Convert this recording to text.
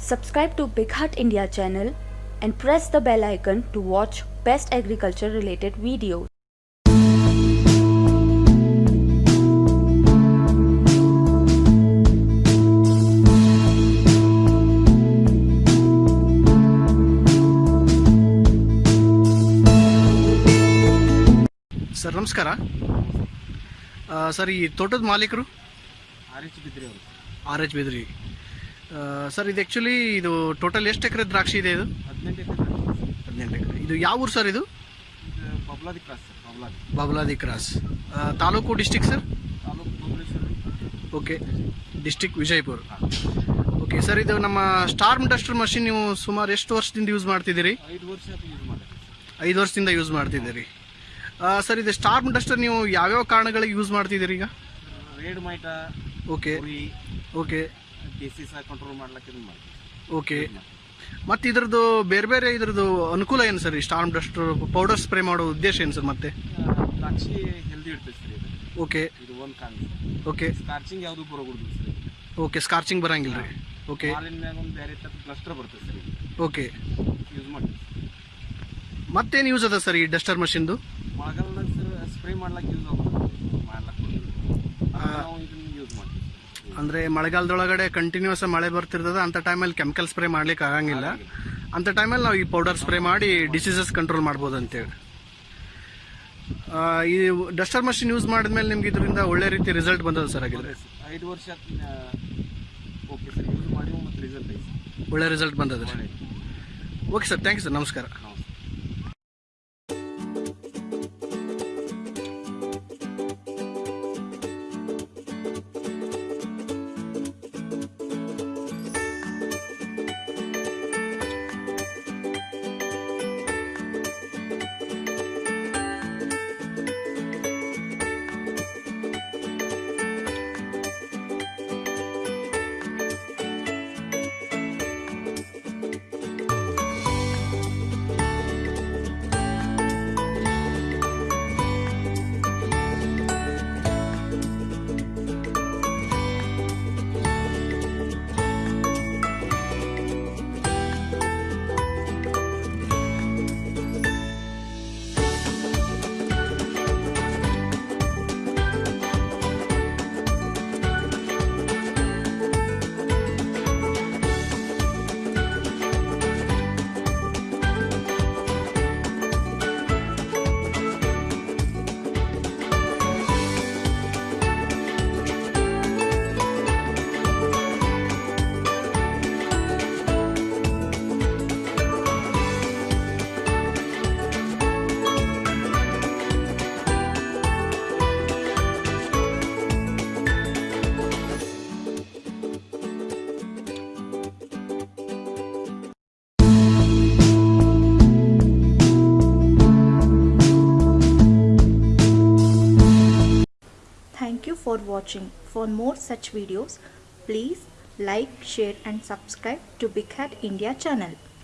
Subscribe to Big Heart India channel and press the bell icon to watch best agriculture related videos. Sir ನಮಸ್ಕಾರ ಆ, sir ಈ ತೋಟದ ಮಾಲೀಕರು R H ಬಿದ್ರಿ ಅವರು R H ಬಿದ್ರಿ ಆ, sir ಇದು ಆ್ಯಕ್ಚುಲಿ ಇದು ಟೋಟಲ್ ಎಷ್ಟು ಎಕರೆ ದ್ರಾಕ್ಷಿ ಇದೆ ಇದು? ಹದಿನೆಂಟು ಎಕರೆ ಹದಿನೆಂಟು ಎಕರೆ. ಇದು ಯಾವ ಊರು ಸರ್ ಇದು? Babladi cross sir Babladi. Babladi cross. Taluk district sir? Taluk Bhuvaneshwar. Okay district Vijayapura. Okay sir ಇದು ನಮ್ಮ ಸ್ಟಾರ್ಮ್ ಡಸ್ಟರ್ ಮಷಿನ್ ನೀವು ಸುಮಾರು ಎಷ್ಟು ವರ್ಷದಿಂದ ಯೂಸ್ ಮಾಡ್ತಿದ್ದೀರಿ? ಐದು ವರ್ಷ ಯೂಸ್ ಮಾಡ್ತೀವಿ ಐದು ವರ್ಷದಿಂದ ಯೂಸ್ ಮಾಡ್ತಿದ್ದೀರಿ. ಸರ್ ಇದು ಸ್ಟಾರ್ಮ್ ಡಸ್ಟರ್ ನೀವು ಯಾವ್ಯಾವ ಕಾರಣಗಳಿಗೆ ಯೂಸ್ ಮಾಡ್ತಿದ್ದೀರಿ ಈಗ? Red mite okay. Okay. Disease control ಮಾಡ್ಲಿಕ್ಕೆ ಇದನ್ನ ಮಾಡ್ತೀವಿ. ಓಕೆ ಮತ್ತೆ ಇದ್ರದ್ದು ಬೇರೆ ಬೇರೆ ಇದ್ರದ್ದು ಅನುಕೂಲ ಏನು ಸರ್? ಈ ಸ್ಟಾರ್ಮ್ ಡಸ್ಟರ್ ಪೌಡರ್ ಸ್ಪ್ರೇ ಮಾಡೋ ಉದ್ದೇಶ ಏನು ಸರ್ ಮತ್ತೆ? ದ್ರಾಕ್ಷಿ ಹೆಲ್ದಿ ಇಡ್ತೈತೆ ಸರ್ ಇದು. ಓಕೆ ಇದು ಒಂದು ಕಾರಣ ಓಕೆ ಸ್ಕಾರ್ಚಿಂಗ್ ಯಾವುದು ಬರೋಗುಡ್ದು ಸರ್ ಓಕೆ ಸ್ಕಾರ್ಚಿಂಗ್ ಬರಂಗಿಲ್ಲ ರೀ. ಓಕೆ ಮಾಲಿನ ಮ್ಯಾಗ ಒಂದು ಬೇರೆ ಥರ ಕ್ಲಸ್ಟರ್ ಬರ್ತದೆ ಸರ್ ಓಕೆ ಯೂಸ್ ಮಾಡಿ ಮತ್ತೇನು ಯೂಸ್ ಅದ ಸರ್ ಈ ಡಸ್ಟರ್ ಮಷಿನ್ದು ಮಳೆಗಾಲದಾಗ ಸರ್ ಸ್ಪ್ರೇ ಮಾಡ್ಲಿಕ್ಕೆ ಯೂಸ್ ಆಗುತ್ತೆ ಮಾಡ್ಲಕ್ಕೆ ನಾವು ಇದನ್ನ ಯೂಸ್ ಮಾಡ್ತೀವಿ ಅಂದರೆ ಮಳೆಗಾಲದೊಳಗಡೆ ಕಂಟಿನ್ಯೂಸ್ ಮಳೆ ಬರ್ತಿರ್ತದೆ ಅಂತ ಟೈಮಲ್ಲಿ ಕೆಮಿಕಲ್ ಸ್ಪ್ರೇ ಮಾಡ್ಲಿಕ್ಕೆ ಆಗಂಗಿಲ್ಲ. ಅಂತ ಟೈಮಲ್ಲಿ ನಾವು ಈ ಪೌಡರ್ ಸ್ಪ್ರೇ ಮಾಡಿ ಡಿಸೀಸಸ್ ಕಂಟ್ರೋಲ್ ಮಾಡ್ಬೋದು ಅಂತೇಳಿ ಈ ಡಸ್ಟರ್ ಮಷಿನ್ ಯೂಸ್ ಮಾಡಿದ್ಮೇಲೆ ನಿಮ್ಗೆ ಇದರಿಂದ ಒಳ್ಳೆ ರೀತಿ ರಿಸಲ್ಟ್ ಬಂದದ ಸರ್ ಆಗಿದ್ರೆ ಐದು ವರ್ಷ ಓಕೆ ಸರ್ ಯೂಸ್ ಮಾಡಿ ಮತ್ತು ರಿಸಲ್ಟ್ ಒಳ್ಳೆ ರಿಸಲ್ಟ್ ಬಂದದ okay sir thank you sir ನಮಸ್ಕಾರ. For watching. For more such videos, please like, share and subscribe to Big Hat India channel.